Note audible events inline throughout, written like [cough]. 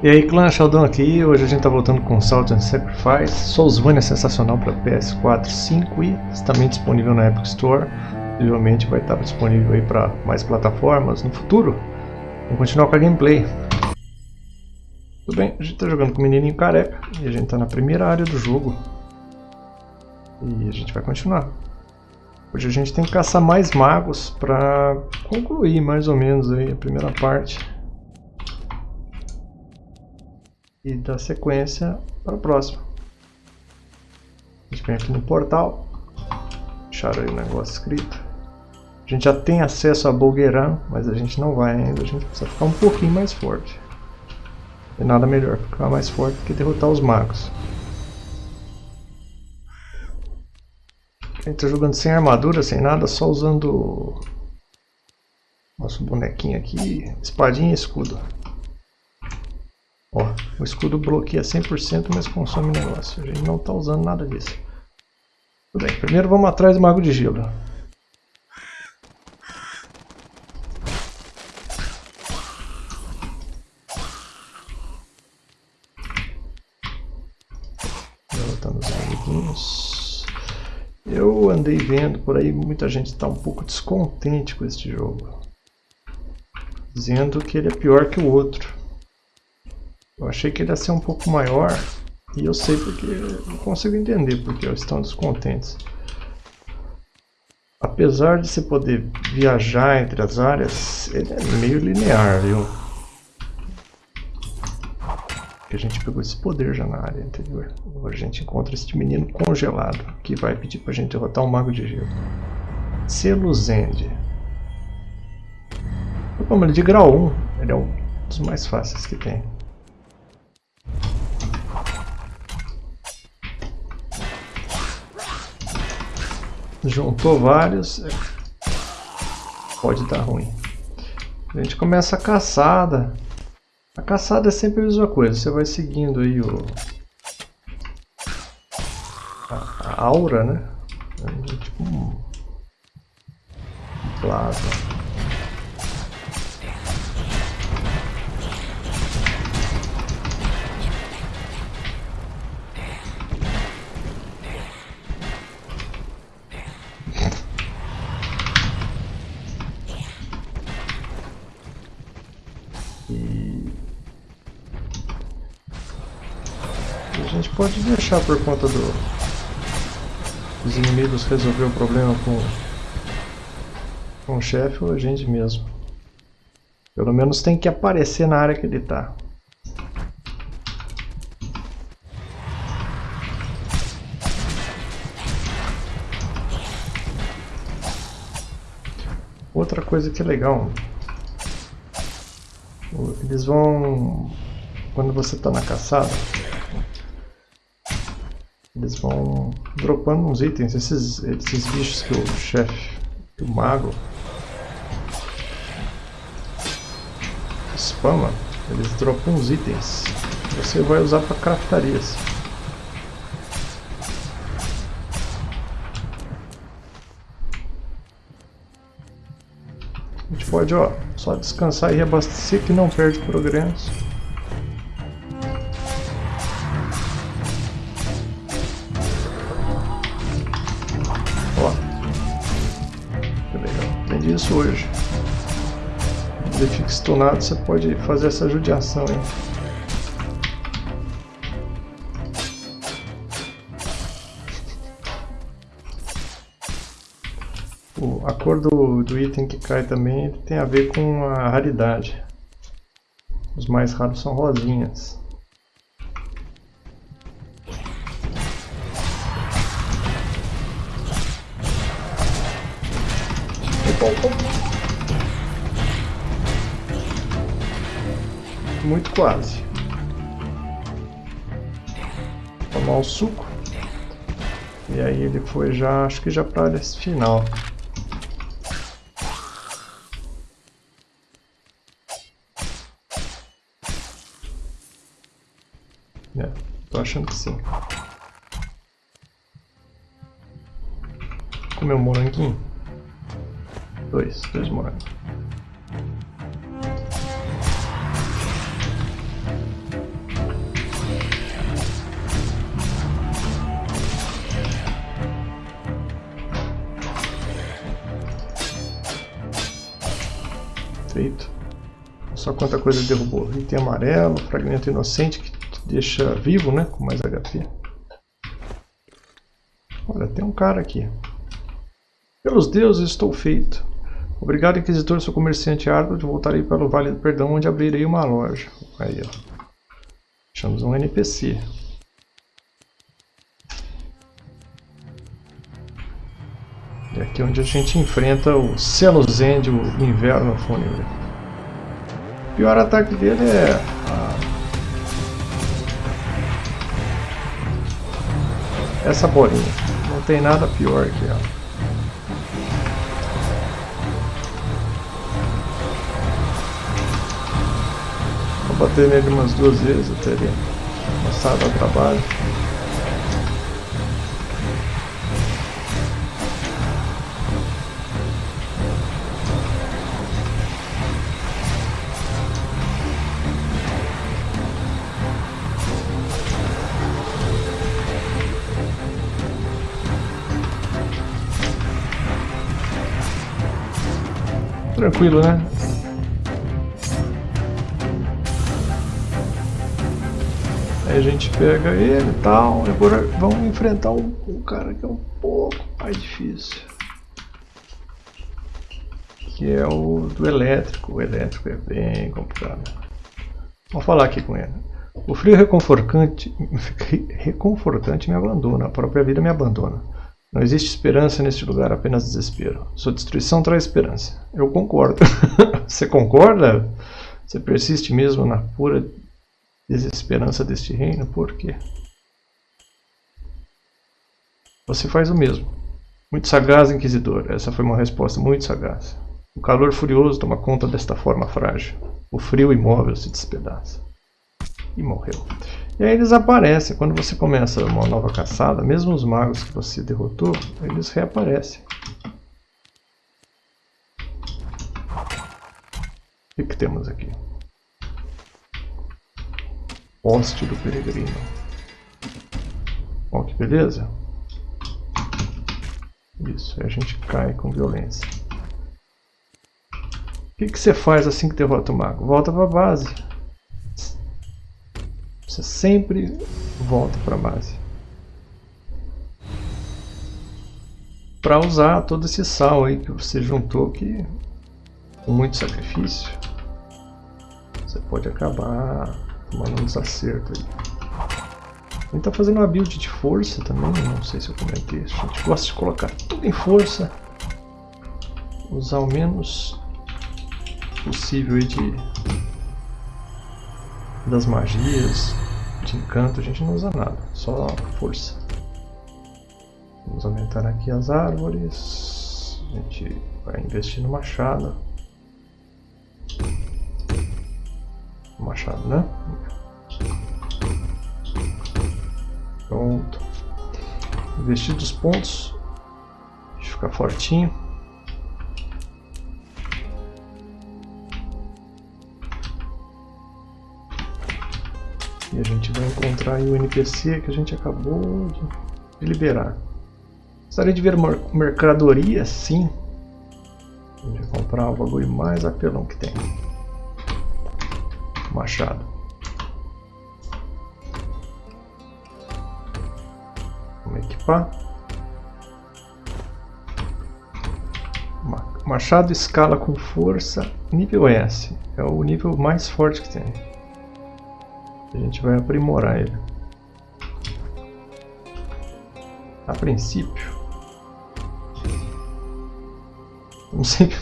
E aí clã, Sheldon aqui, hoje a gente tá voltando com Salt and Sacrifice, Soulsvania é sensacional para PS4, 5 e também disponível na Epic Store, possivelmente vai estar disponível aí para mais plataformas no futuro. Vamos continuar com a gameplay. Tudo bem, a gente tá jogando com o menininho careca e a gente tá na primeira área do jogo. E a gente vai continuar. Hoje a gente tem que caçar mais magos para concluir mais ou menos aí a primeira parte e dar sequência para o próximo. A gente vem aqui no portal, deixar aí o negócio escrito. A gente já tem acesso a Bolgueiran, mas a gente não vai ainda, a gente precisa ficar um pouquinho mais forte. E nada melhor ficar mais forte do que derrotar os magos. A gente está jogando sem armadura, sem nada, só usando nosso bonequinho aqui, espadinha e escudo. Ó, o escudo bloqueia 100%, mas consome negócio. A gente não está usando nada disso. Tudo bem, primeiro vamos atrás do Mago de Gelo. Os amiguinhos. Eu andei vendo por aí, muita gente está um pouco descontente com este jogo. Dizendo que ele é pior que o outro. Eu achei que ele ia ser um pouco maior e eu sei porque não consigo entender porque eles estão descontentes. Apesar de você poder viajar entre as áreas, ele é meio linear, viu? Que a gente pegou esse poder já na área anterior. Agora a gente encontra este menino congelado que vai pedir pra gente derrotar um mago de gelo. Seluzende. Vamos ele de grau 1, ele é um dos mais fáceis que tem. Juntou vários, pode dar ruim. A gente começa a caçada. A caçada é sempre a mesma coisa, você vai seguindo aí o a, a aura, né? É tipo um plasma. Pode deixar por conta do, dos inimigos resolver o problema com, com o chefe ou a gente mesmo. Pelo menos tem que aparecer na área que ele está. Outra coisa que é legal, eles vão, quando você está na caçada, eles vão dropando uns itens, esses, esses bichos que o chefe, o mago, spama, eles dropam uns itens. Você vai usar para craftarias. A gente pode, ó, só descansar e reabastecer que não perde progresso. Stunado, você pode fazer essa judiação aí. a cor do, do item que cai também tem a ver com a raridade. Os mais raros são rosinhas. Muito quase. Tomar o suco. E aí ele foi já, acho que já para área final. É, tô achando que sim. Comer um moranguinho. Dois, dois morangos. Só quanta coisa ele derrubou. Item amarelo, fragmento inocente que deixa vivo, né? Com mais HP. Olha, tem um cara aqui. Pelos deuses estou feito. Obrigado, Inquisitor, sou comerciante árduo, voltarei para o Vale do Perdão, onde abrirei uma loja. Aí, ó. Achamos um NPC. E aqui é onde a gente enfrenta o Celuzend, o Inverno Fúnebre. O pior ataque dele é... A... Essa bolinha. Não tem nada pior que ela. Bater nele umas duas vezes até ele passar ao trabalho. Tranquilo, né? Aí a gente pega ele e tal. Agora vamos enfrentar um, um cara que é um pouco mais difícil. Que é o do elétrico. O elétrico é bem complicado. Vamos falar aqui com ele. O frio reconfortante, [laughs] reconfortante me abandona, a própria vida me abandona. Não existe esperança neste lugar, apenas desespero. Sua destruição traz esperança. Eu concordo. [laughs] Você concorda? Você persiste mesmo na pura desesperança deste reino? Por quê? Você faz o mesmo. Muito sagaz, Inquisidor. Essa foi uma resposta muito sagaz. O calor furioso toma conta desta forma frágil. O frio imóvel se despedaça. E morreu. E aí eles aparecem. Quando você começa uma nova caçada, mesmo os magos que você derrotou, eles reaparecem. O que, temos aqui? Poste do peregrino. Ó, que beleza. Isso, aí a gente cai com violência. O que, que você faz assim que derrota o mago? Volta para a base. Você sempre volta para a base. Para usar todo esse sal aí que você juntou que com muito sacrifício você pode acabar tomando um desacerto aí. A gente tá fazendo uma build de força também, não sei se eu comentei isso. A gente gosta de colocar tudo em força. Usar o menos possível de das magias, de encanto a gente não usa nada, só força. Vamos aumentar aqui as árvores. A gente vai investir no machado. Machado, né? Pronto. Investir dos pontos. Deixa ficar fortinho. Vai encontrar o NPC que a gente acabou de liberar. Gostaria de ver mercadoria? Sim. Vai comprar o bagulho mais apelão que tem. Machado. Vamos equipar. Machado escala com força nível S. É o nível mais forte que tem. A gente vai aprimorar ele. A princípio. Não sei.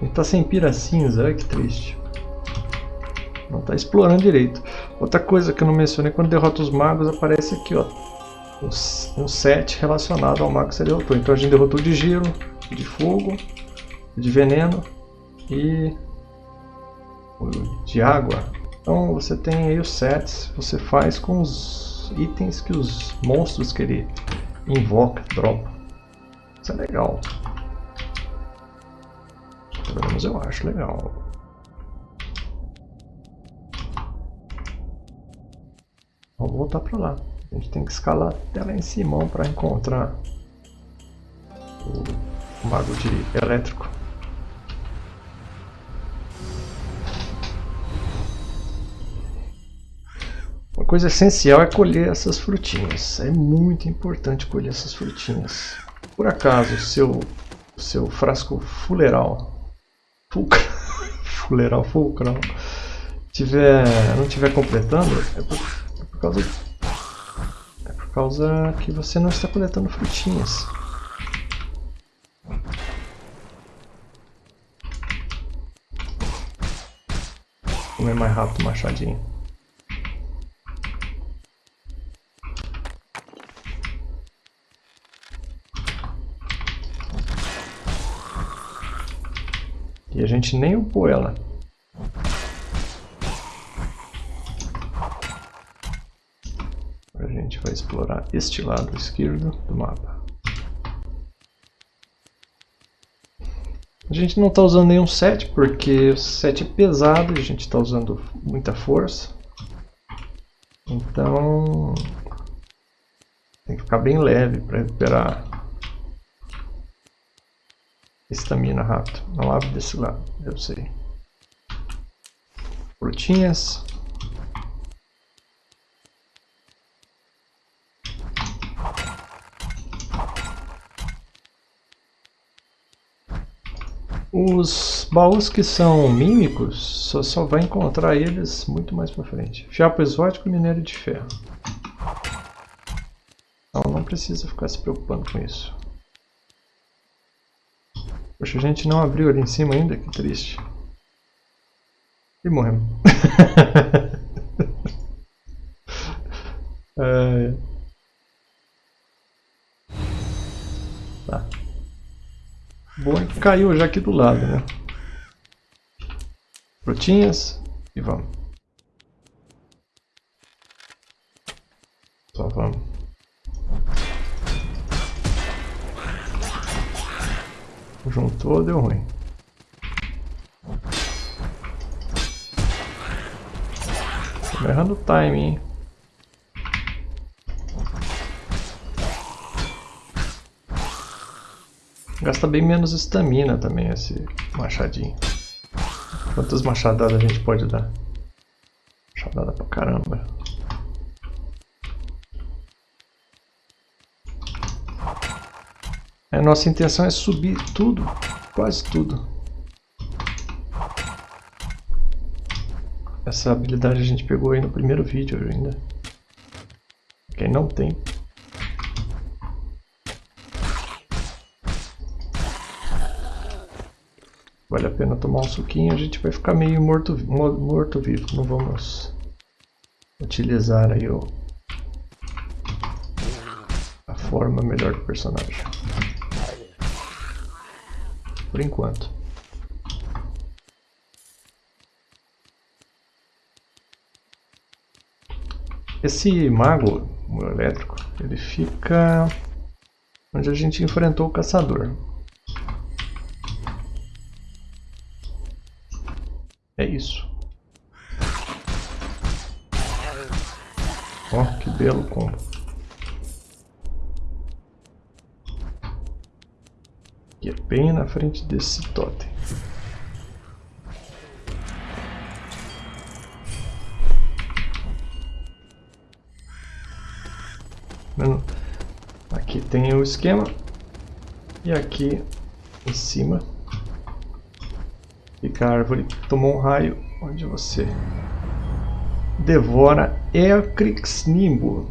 Ele tá sem pira cinza, olha que triste. Não tá explorando direito. Outra coisa que eu não mencionei, quando derrota os magos, aparece aqui, ó. Um set relacionado ao mago que você derrotou. Então a gente derrotou de gelo, de fogo, de veneno e de água. Então você tem aí os sets, você faz com os itens que os monstros que ele invoca, dropa. Isso é legal. Pelo menos eu acho legal. Vamos voltar para lá. A gente tem que escalar até lá em cima para encontrar o mago de elétrico. Coisa essencial é colher essas frutinhas. É muito importante colher essas frutinhas. Por acaso o seu, seu frasco fuleral, fulcral, [laughs] fuleral fulcral, tiver, não tiver completando, é por, é por causa é por causa que você não está coletando frutinhas. Comer mais rápido machadinho. E a gente nem upou ela. A gente vai explorar este lado esquerdo do mapa. A gente não está usando nenhum set, porque o set é pesado e a gente está usando muita força. Então tem que ficar bem leve para recuperar Estamina rápido. Não abre desse lado, eu sei. Frutinhas. Os baús que são mímicos, só, só vai encontrar eles muito mais pra frente. Fiapo exótico e minério de ferro. Então não precisa ficar se preocupando com isso. Poxa, a gente não abriu ali em cima ainda, que triste. E morremos. [laughs] é... Tá. Bom caiu já aqui do lado, né? Frutinhas e vamos. Só vamos. Juntou, deu ruim. Tô errando o timing? Gasta bem menos estamina também esse machadinho. Quantas machadadas a gente pode dar? Machadada pra caramba. Nossa intenção é subir tudo, quase tudo. Essa habilidade a gente pegou aí no primeiro vídeo ainda. Quem não tem. Vale a pena tomar um suquinho, a gente vai ficar meio morto, morto. Não vamos utilizar aí o, a forma melhor do personagem por enquanto. Esse mago o elétrico, ele fica onde a gente enfrentou o caçador. É isso. Ó, oh, que belo combo. que é bem na frente desse totem. Aqui tem o esquema e aqui em cima fica a árvore que tomou um raio onde você devora Eacrix Nimbo.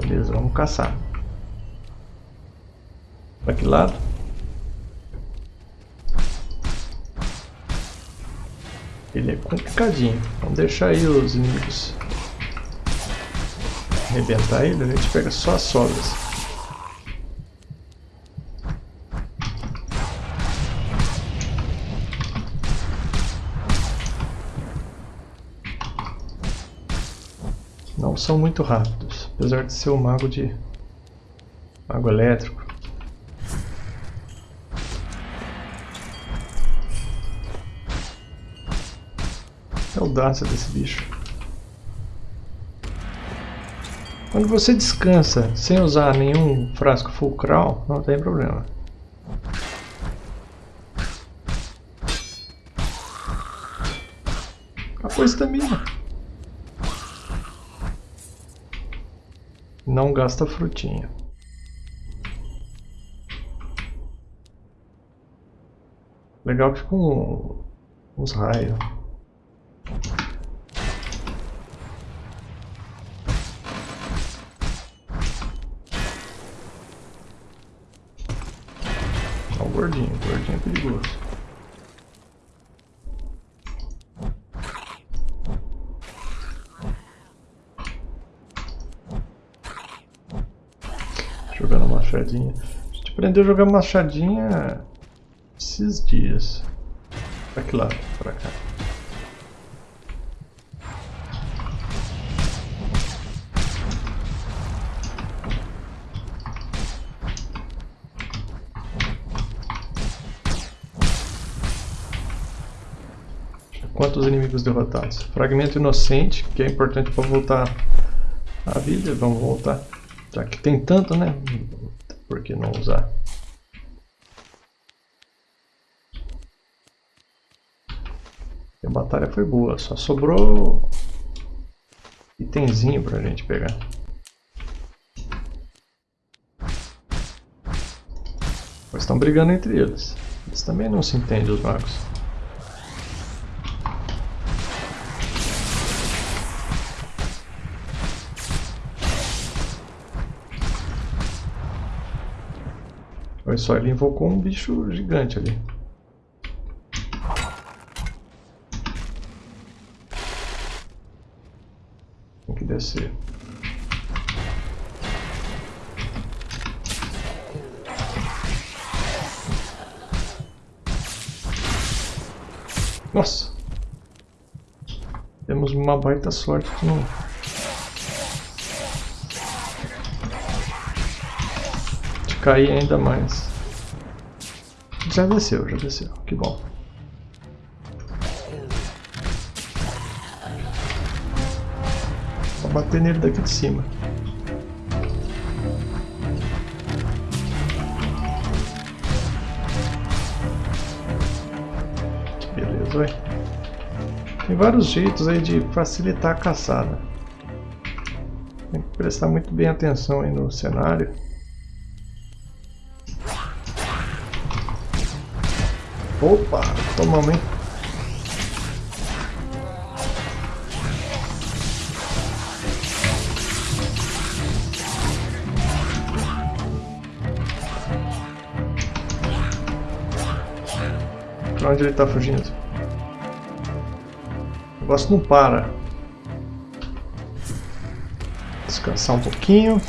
Beleza, vamos caçar. Para que lado? Ele é complicadinho. Vamos deixar aí os inimigos arrebentar ele, a gente pega só as sobras. Não são muito rápidos, apesar de ser o mago de mago elétrico. desse bicho. Quando você descansa sem usar nenhum frasco fulcral, não tem problema. A coisa tá também. Não gasta frutinha. Legal que com uns raios. Perigoso. Jogando machadinha. A gente aprendeu a jogar machadinha esses dias. Pra que lado? Pra cá. Quantos inimigos derrotados? Fragmento inocente, que é importante para voltar à vida. Vamos voltar. Já que tem tanto, né? Por que não usar? A batalha foi boa, só sobrou itemzinho pra gente pegar. Mas estão brigando entre eles. Eles também não se entendem, os magos. Olha só, ele invocou um bicho gigante ali. Tem que descer. Nossa! Temos uma baita sorte que não... cair ainda mais. Já desceu, já desceu. Que bom. Vou bater nele daqui de cima. Beleza, vai. Tem vários jeitos aí de facilitar a caçada. Tem que prestar muito bem atenção aí no cenário. Opa, tomamos, hein? Pra onde ele tá fugindo? O negócio não para. Descansar um pouquinho.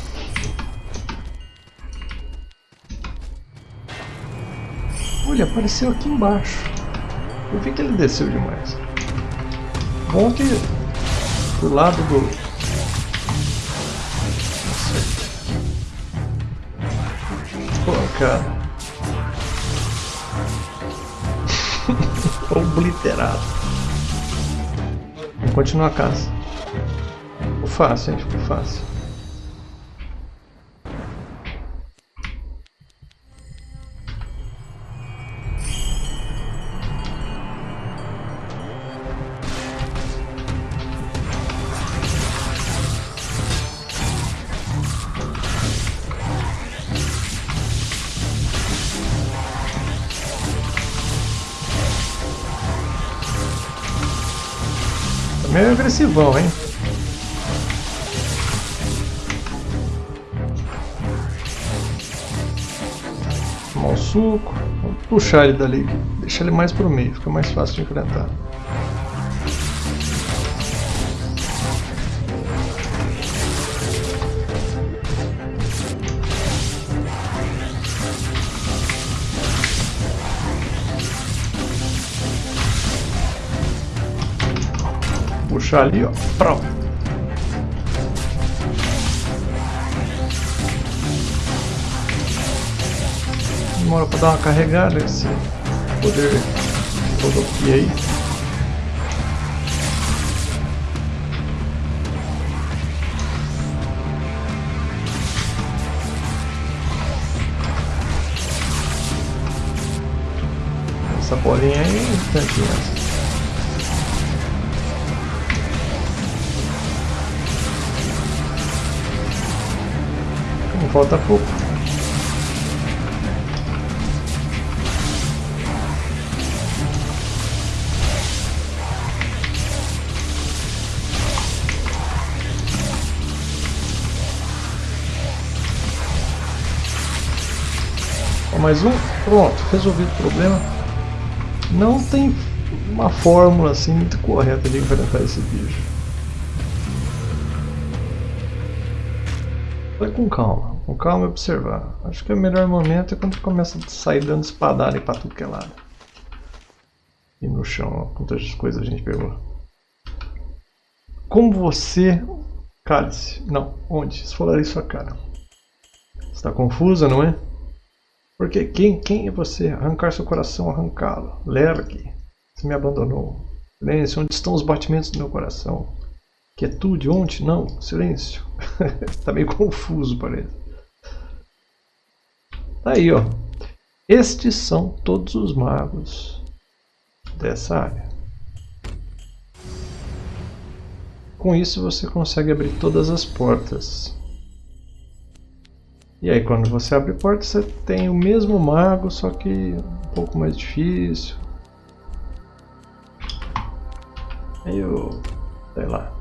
Olha, apareceu aqui embaixo. Eu vi que ele desceu demais. Bom que do lado do... Cara. [laughs] Obliterado. Vamos continuar a caça. Ficou fácil, hein? Ficou fácil. Meio agressivão, hein? Tomar o suco. Vamos puxar ele dali. Deixar ele mais pro meio, fica mais fácil de enfrentar. Puxar ali, ó. Pronto. Demora pra dar uma carregada esse poder rodopia aí. Essa bolinha aí é falta pouco. mais um, pronto, resolvido o problema. Não tem uma fórmula assim muito correta de enfrentar esse bicho. Vai com calma, com calma e observar. Acho que o melhor momento é quando começa a sair dando espadada para tudo que é lado. E no chão, ó, quantas coisas a gente pegou. Como você... Cálice. Não, onde? Esfolarei sua cara. Está confusa, não é? Porque quem, quem é você? Arrancar seu coração, arrancá-lo. Lergue, você me abandonou. Silêncio, onde estão os batimentos do meu coração? Quietude, onde? Não, silêncio. Está [laughs] meio confuso, parece. Tá aí, ó. Estes são todos os magos dessa área. Com isso você consegue abrir todas as portas. E aí quando você abre porta você tem o mesmo mago, só que um pouco mais difícil. Aí eu... sei lá.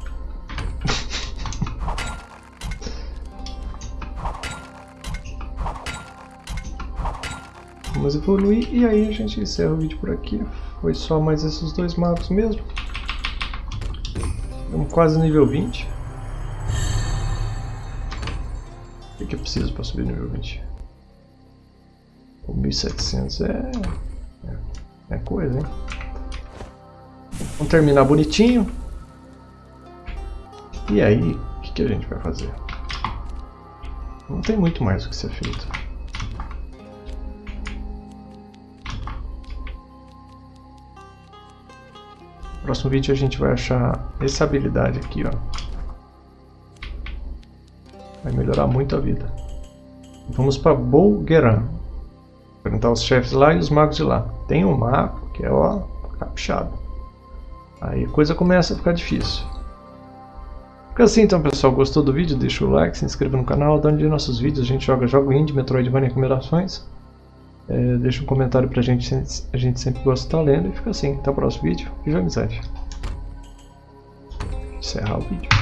Vamos evoluir e aí a gente encerra o vídeo por aqui. Foi só mais esses dois magos mesmo. Estamos quase nível 20. que eu preciso para subir nível 20? O 1700 é, é, é coisa, hein? Vamos terminar bonitinho. E aí, o que, que a gente vai fazer? Não tem muito mais o que ser feito. Próximo vídeo a gente vai achar essa habilidade aqui, ó. Vai melhorar muito a vida. Vamos para Bolgueran. Enfrentar os chefes lá e os magos de lá. Tem um mago que é ó, caprichado. Aí a coisa começa a ficar difícil. Fica assim então pessoal, gostou do vídeo? Deixa o like, se inscreva no canal, dá um dia nossos vídeos, a gente joga jogo indie, Metroidvania recomendações. É, deixa um comentário pra gente, a gente sempre gosta de estar lendo e fica assim, até o próximo vídeo, viva amizade. Encerrar o vídeo.